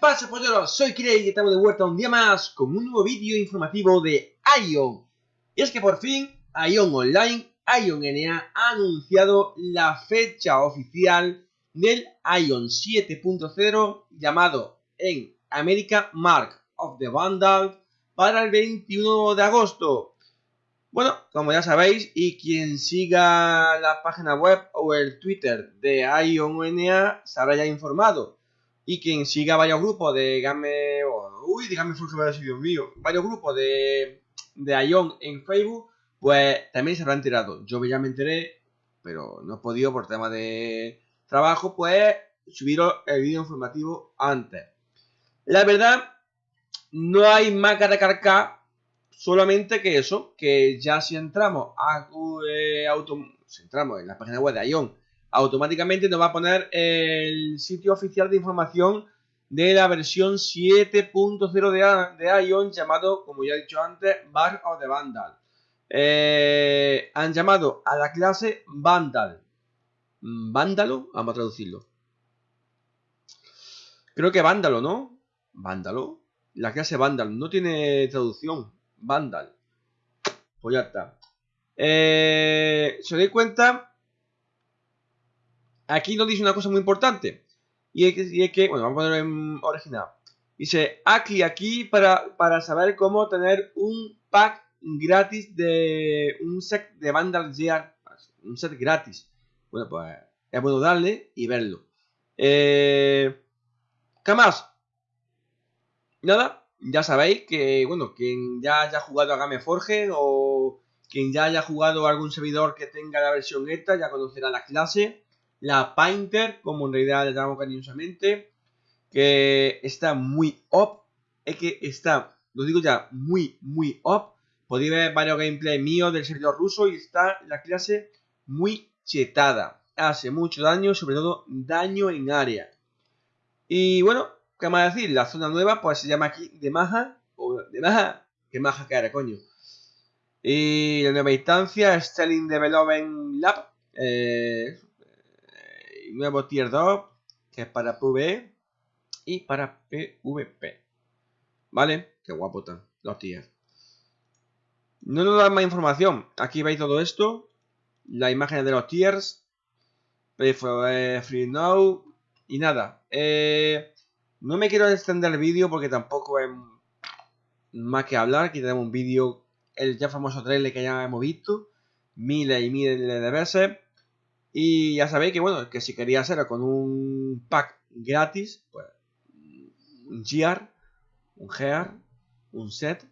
pasa polleros? Soy Kirei y estamos de vuelta un día más con un nuevo vídeo informativo de Ion. Y es que por fin Ion Online, Ion NA ha anunciado la fecha oficial del Ion 7.0 llamado en América Mark of the Vandal para el 21 de agosto. Bueno, como ya sabéis, y quien siga la página web o el Twitter de Ion NA se habrá ya informado y quien siga varios grupos de Game... uy, de Game Dios mío. Varios grupos de, de Ion en Facebook, pues también se habrán enterado. Yo ya me enteré, pero no he podido por tema de trabajo, pues subiros el vídeo informativo antes. La verdad, no hay más que recargar, solamente que eso, que ya si entramos a eh, auto, si entramos en la página web de Ion automáticamente nos va a poner el sitio oficial de información de la versión 7.0 de, de Ion llamado, como ya he dicho antes, Bar of the Vandal. Eh, han llamado a la clase Vandal. ¿Vándalo? Vamos a traducirlo. Creo que Vándalo, ¿no? Vándalo. La clase Vandal. No tiene traducción. Vandal. Pues ya está. Eh, ¿Se doy cuenta? Aquí nos dice una cosa muy importante. Y es que, bueno, vamos a ponerlo en original. Dice, aquí, aquí, para, para saber cómo tener un pack gratis de un set de Vandal Gear. Un set gratis. Bueno, pues es bueno darle y verlo. Eh, ¿Qué más? Nada, ya sabéis que, bueno, quien ya haya jugado a Gameforge o quien ya haya jugado a algún servidor que tenga la versión esta ya conocerá la clase la Painter, como en realidad le llamamos cariñosamente, que está muy up, es que está, lo digo ya, muy, muy up. Podéis ver varios gameplays míos del servidor ruso y está la clase muy chetada. Hace mucho daño, sobre todo daño en área. Y bueno, ¿qué más decir? La zona nueva pues se llama aquí de Maja, o de Maja, que Maja que coño. Y la nueva instancia, Stelling Development Lab. Eh, nuevo tier 2, que es para PvE y para PvP. ¿Vale? Qué guapo están los tiers. No nos dan más información. Aquí veis todo esto. La imagen de los tiers. Free Now. Y nada. Eh, no me quiero extender el vídeo porque tampoco es más que hablar. Aquí tenemos un vídeo, el ya famoso trailer que ya hemos visto. Miles y miles de veces. Y ya sabéis que, bueno, que si quería hacerlo con un pack gratis, pues un gear, un gear, un set,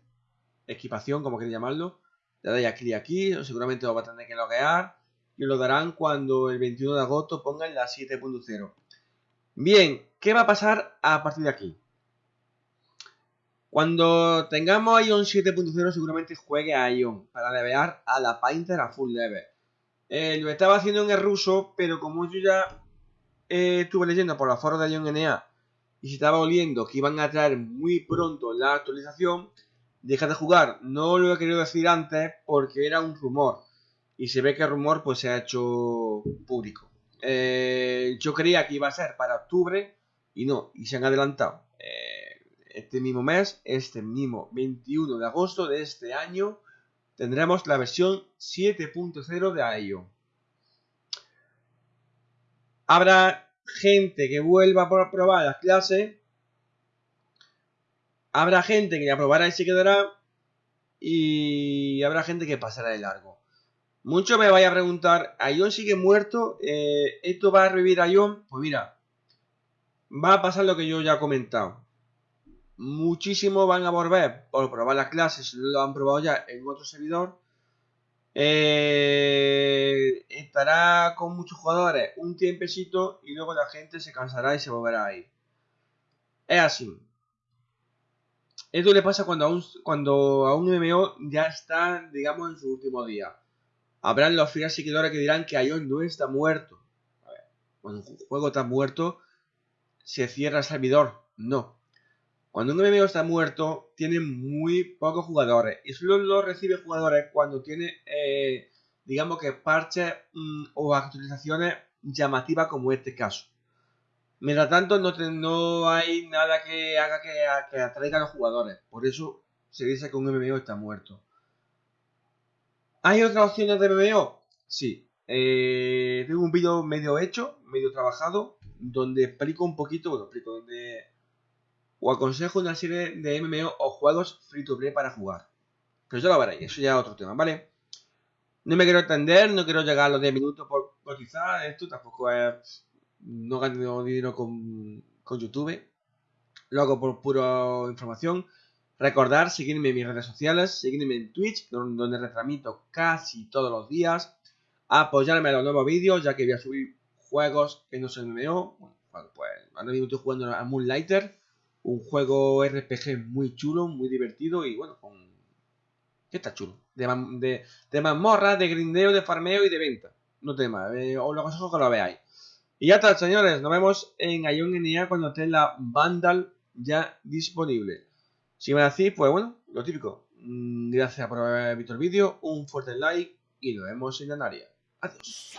equipación, como queréis llamarlo, le dais aquí aquí, seguramente lo va a tener que loguear y lo darán cuando el 21 de agosto pongan la 7.0. Bien, ¿qué va a pasar a partir de aquí? Cuando tengamos Ion 7.0 seguramente juegue a Ion para levear a la Painter a full level. Eh, lo estaba haciendo en el ruso, pero como yo ya eh, estuve leyendo por la foro de Ion NA y se estaba oliendo que iban a traer muy pronto la actualización, deja de jugar. No lo he querido decir antes porque era un rumor. Y se ve que el rumor pues se ha hecho público. Eh, yo creía que iba a ser para octubre y no, y se han adelantado. este mismo mes, este mismo 21 de agosto de este año, tendremos la versión 7.0 de IO. Habrá gente que vuelva a probar las clases. Habrá gente que ya probará y se quedará. Y habrá gente que pasará de largo. Muchos me vaya a preguntar, ¿Ion sigue muerto? Eh, ¿Esto va a revivir a Ion? Pues mira, va a pasar lo que yo ya he comentado muchísimos van a volver por probar las clases, lo han probado ya en otro servidor. Eh, estará con muchos jugadores un tiempecito y luego la gente se cansará y se volverá a ir. Es así. Esto le pasa cuando a un, cuando a un MMO ya está, digamos, en su último día. Habrán los fieles seguidores que dirán que Ion no está muerto. A ver, cuando un juego está muerto, se cierra el servidor. No. Cuando un enemigo está muerto, tiene muy pocos jugadores. Y solo lo recibe jugadores cuando tiene, eh, digamos que parches mm, o actualizaciones llamativas como este caso. Mientras tanto, no, no hay nada que haga que, que atraiga a los jugadores. Por eso se dice que un MMO está muerto. ¿Hay otras opciones de MMO? Sí. Eh, tengo un vídeo medio hecho, medio trabajado, donde explico un poquito, bueno, explico, donde o aconsejo una serie de MMO o juegos free to play para jugar. Pero ya lo veréis, eso ya es otro tema, ¿vale? No me quiero extender, no quiero llegar a los 10 minutos por cotizar, esto tampoco es... No gano dinero con, con YouTube, lo hago por pura información. Recordar seguirme en mis redes sociales, seguirme en Twitch, donde retransmito casi todos los días. Apoyarme a los nuevos vídeos, ya que voy a subir juegos que no son MMO. Bueno, pues ahora mismo estoy jugando a Moonlighter, un juego RPG muy chulo, muy divertido y bueno, con... ¿Qué está chulo? De, de, de mazmorra, de grindeo, de farmeo y de venta. No tema, eh, os lo aconsejo que lo veáis. Y ya está, señores. Nos vemos en Ion NA cuando esté la Vandal ya disponible. Si me decís, pues bueno, lo típico. Mm, gracias por haber visto el vídeo, un fuerte like y nos vemos en la área. Adiós.